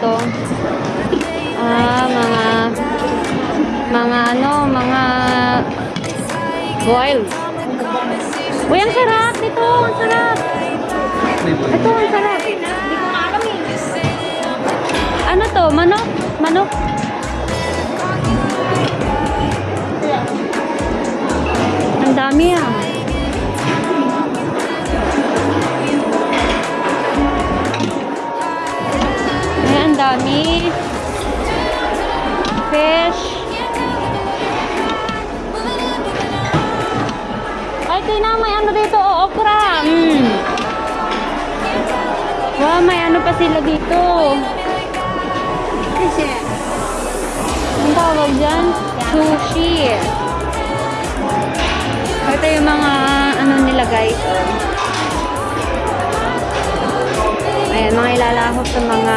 to? Ah, mga mga ano, mga boiled. Uy, ang sarap nito. Ang sarap. Ito, ang sarap. Eh. Ano to? Manok? Manok? Ang dami ah. Dito. Ang tawag dyan? Sushi. Ito yung mga ano nila guys. Oh. Ayan, mga ilalahok sa mga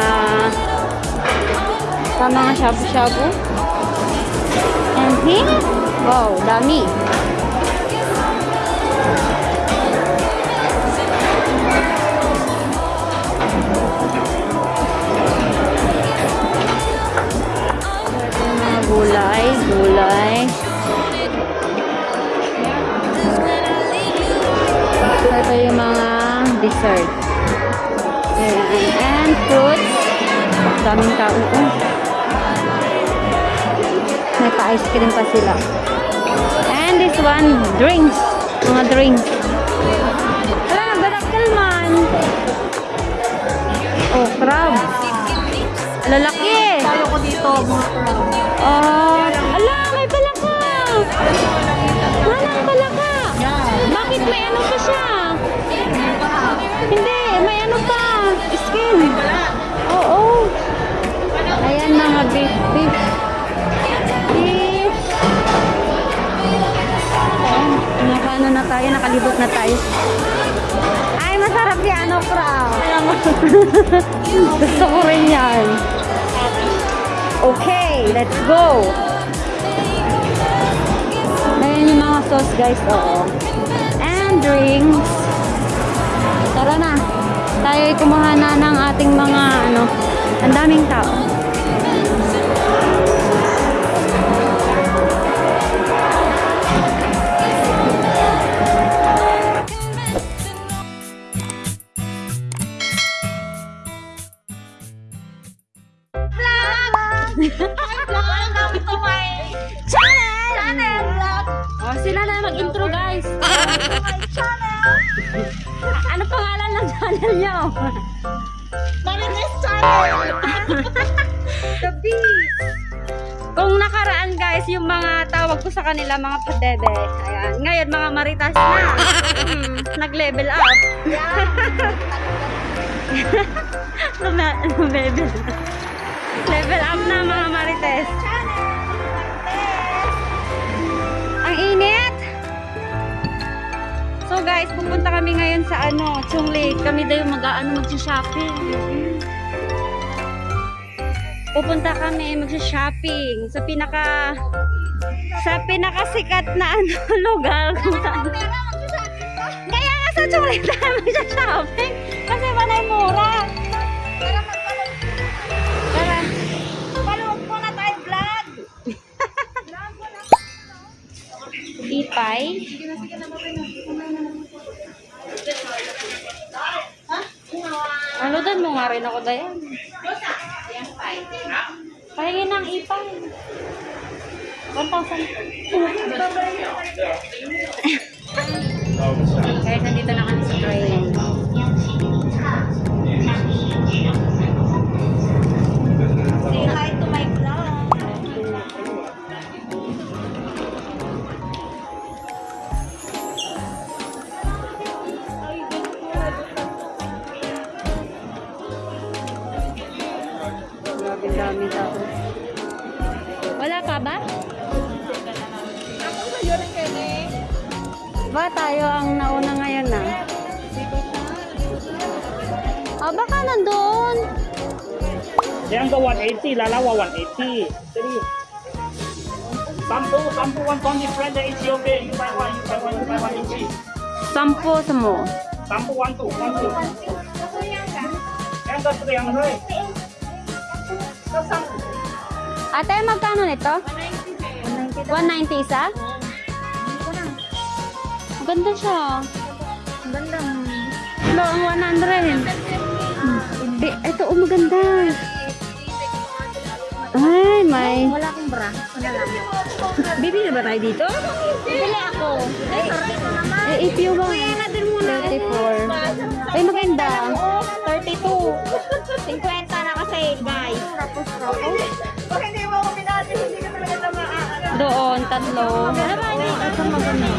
sa mga shabu-shabu. And here, wow, dami. Sila. And this one, drinks. Mga drinks. Wala, nagdadaktal man. Oh, crab. Lalaki. Talo ko dito, mga crab. Oh, ala, may palaka. Wala, palaka. Bakit may ano pa siya? Hindi, may ano pa. Skin. Oo. Ayan Gusto ko rin yan. Okay, let's go. Ayan yung mga sauce guys, oo. And drinks. Tara na. Tayo ay kumuha na ng ating mga ano, ang daming tao. Sila na mag-intro guys. Ano pangalan ng channel nyo? Marites channel! The Beast! Kung nakaraan guys, yung mga tawag ko sa kanila, mga padebe. Ayan. Ngayon, mga maritas na. Hmm, nag-level up. Luma- Level. Up na mga! Marites! So guys, pupunta kami ngayon sa ano, Chung Lake. Kami daw yung mag-ano, mag-shopping. Pupunta kami mag-shopping sa pinaka sa pinakasikat na ano, lugar. Kaya nga sa Chung Lake tayo mag-shopping kasi panay mura. Tara. Panood mo na tayo vlog! Sige na, sige na, babay na. Nga rin ako dayan. Pahingin ng ipay. 1,000. Guys, nandito na kami sa train. Grabe dami tao. Wala ka ba? Ako sa yun ang kene. Ba, tayo ang nauna ngayon na. Ah, baka nandun. Yang ke 180, lalawa 180. Jadi sampo sampo 120 friend is okay. You buy one, you buy one, you buy one each. Sampo sa mo. Sampo one two, one two. Ka? Yang ke 300. Ate, magkano nito? 190 isa? Ganda siya. Ganda. Lo, ang 100. Di, ito, oh, maganda. Ay, may. Wala akong bra. Wala lang. Bibili ba tayo dito? Bibili ako. Eh, if you want. 34. Ay, maganda. 32. 50 na kasi, guys. Tapos, Pag hindi mo ako binati, hindi ka talaga na maaano. Doon, tatlo. Ito maganda.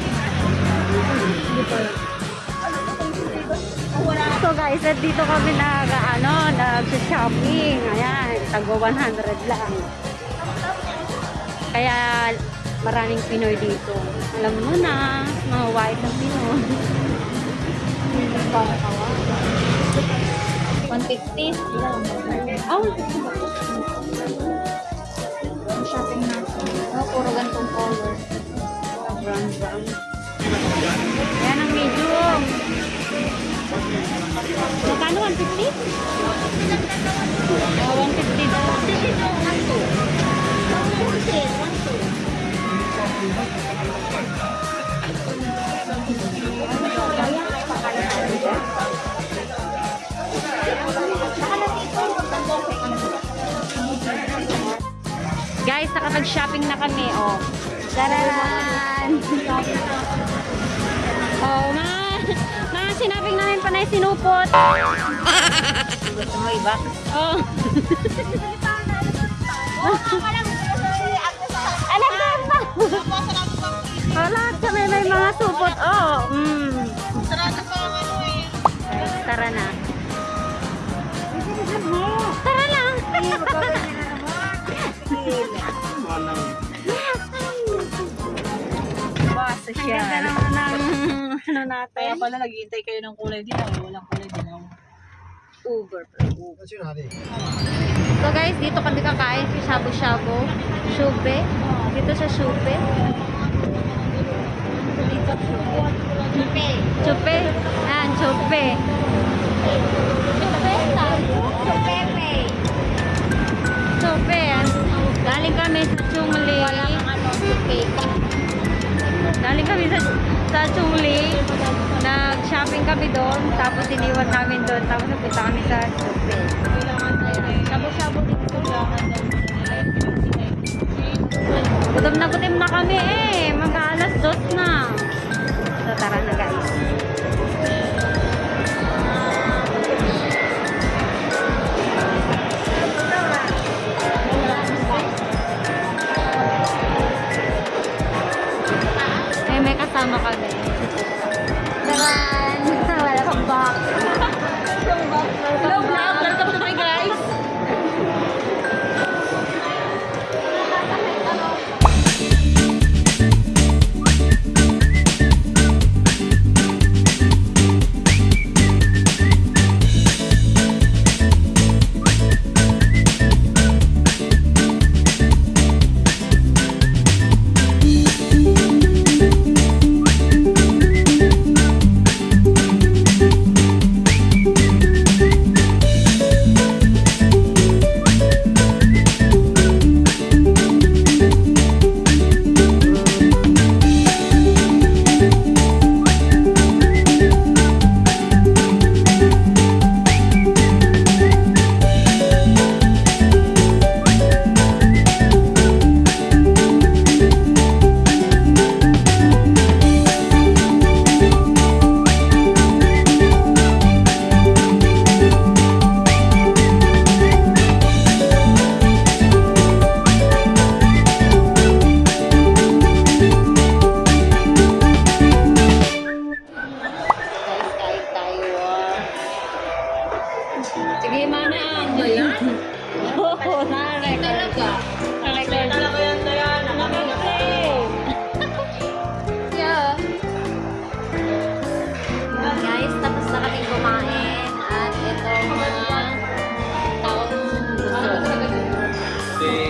So guys, at dito kami nag, ano, nag-shopping. Ayan, tagwa 100 lang. Kaya maraming Pinoy dito. Alam mo na, mga white ang Pinoy. 150. Oh, Shopping natin. Oh, puro ganitong color. brown, brown. Ayan ang medium. Magkano 150? Oh, 150 daw. Guys, nakapag-shopping na kami, oh. Tararan! oh, mga, mga sinabing namin panay sinupot. Gusto mo iba? Oh. Alam mo ba? Wala kami may mga supot. Oh, mm. Tara na. Basta Ang ganda naman ng ano natin. Kaya pala naghihintay kayo ng kulay din ako. Walang kulay din ako. Uber. So guys, dito kami kakain sa shabu-shabu. Shube. Dito sa shube. Dito Chupe. Chupe. Yan, chupe. Chupepe. Chupe. Galing kami sa Chungli. Galing kami sa, sa Chungli. Nag-shopping kami doon. Tapos iniwan namin doon. Tapos napunta kami sa Chupe.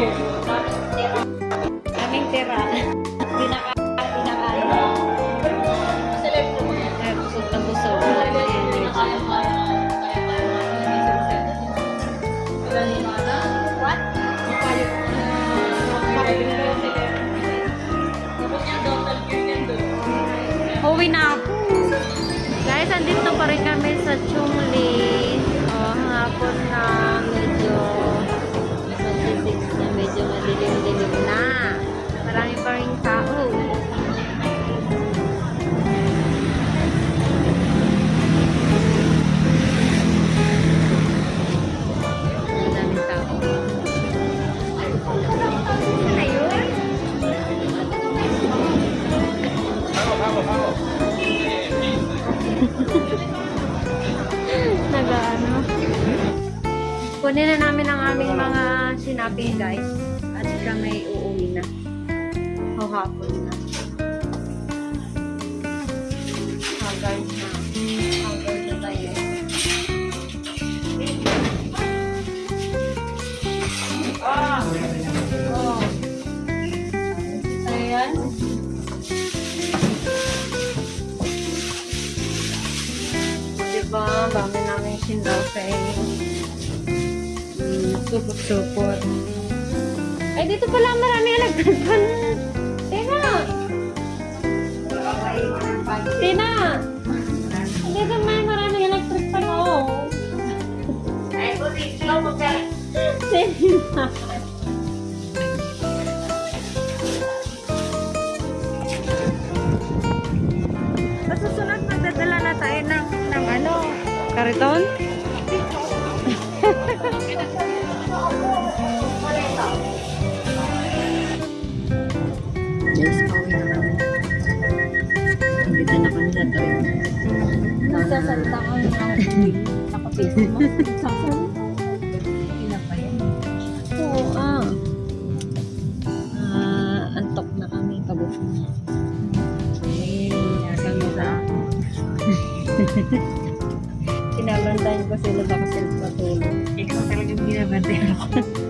you. Kunin na namin ang aming mga sinaping guys. At kami uuwi na. Hahapon na. Haggard na. Haggard na tayo. Oh. Ayan. Diba? Dami namin sinaping. Mm, supot-supot. Ay, dito pala marami fan. Tina! Tina! Dito may maraming electric fan, oh. Ay, buti. Ikaw magka. Tina! Na. Nakapiso mo. Nagsasalita. Ilan pa yan? Oo, ah. Ah, antok na kami. Pagod na. Eh, nasa mo sa Sinabantayan ko sila baka sila patulog. Ikaw talagang binabantayan ako.